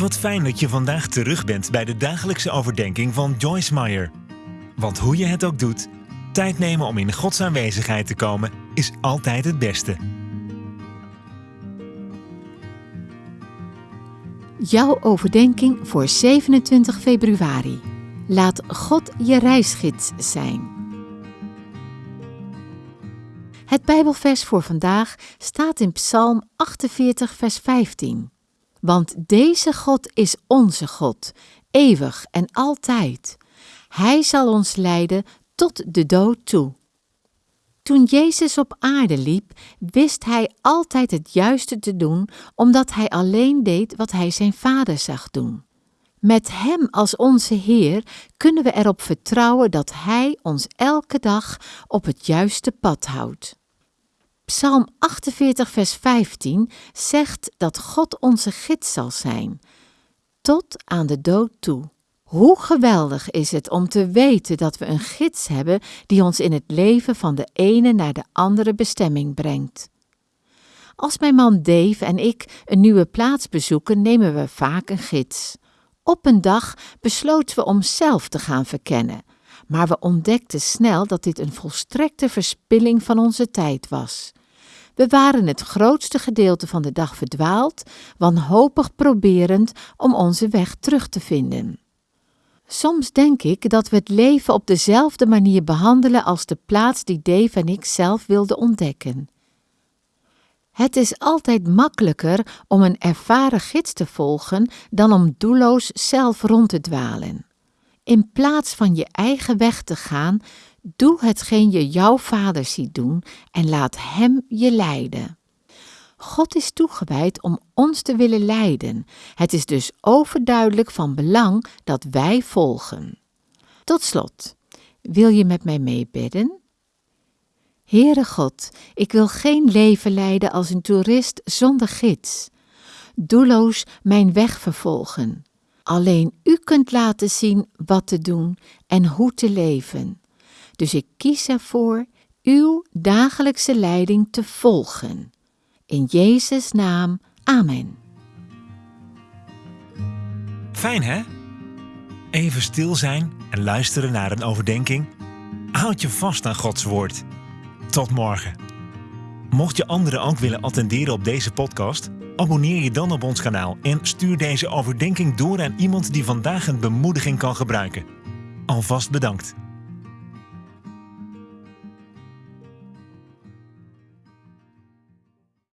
Wat fijn dat je vandaag terug bent bij de dagelijkse overdenking van Joyce Meyer. Want hoe je het ook doet, tijd nemen om in Gods aanwezigheid te komen is altijd het beste. Jouw overdenking voor 27 februari. Laat God je reisgids zijn. Het Bijbelvers voor vandaag staat in Psalm 48, vers 15. Want deze God is onze God, eeuwig en altijd. Hij zal ons leiden tot de dood toe. Toen Jezus op aarde liep, wist hij altijd het juiste te doen, omdat hij alleen deed wat hij zijn Vader zag doen. Met Hem als onze Heer kunnen we erop vertrouwen dat Hij ons elke dag op het juiste pad houdt. Psalm 48, vers 15 zegt dat God onze gids zal zijn, tot aan de dood toe. Hoe geweldig is het om te weten dat we een gids hebben die ons in het leven van de ene naar de andere bestemming brengt. Als mijn man Dave en ik een nieuwe plaats bezoeken, nemen we vaak een gids. Op een dag besloten we om zelf te gaan verkennen, maar we ontdekten snel dat dit een volstrekte verspilling van onze tijd was. We waren het grootste gedeelte van de dag verdwaald, wanhopig proberend om onze weg terug te vinden. Soms denk ik dat we het leven op dezelfde manier behandelen als de plaats die Dave en ik zelf wilden ontdekken. Het is altijd makkelijker om een ervaren gids te volgen dan om doelloos zelf rond te dwalen. In plaats van je eigen weg te gaan, doe hetgeen je jouw vader ziet doen en laat hem je leiden. God is toegewijd om ons te willen leiden. Het is dus overduidelijk van belang dat wij volgen. Tot slot, wil je met mij meebidden? Heere God, ik wil geen leven leiden als een toerist zonder gids. Doelloos mijn weg vervolgen. Alleen U kunt laten zien wat te doen en hoe te leven. Dus ik kies ervoor Uw dagelijkse leiding te volgen. In Jezus' naam, Amen. Fijn hè? Even stil zijn en luisteren naar een overdenking. Houd je vast aan Gods woord. Tot morgen. Mocht je anderen ook willen attenderen op deze podcast, abonneer je dan op ons kanaal en stuur deze overdenking door aan iemand die vandaag een bemoediging kan gebruiken. Alvast bedankt.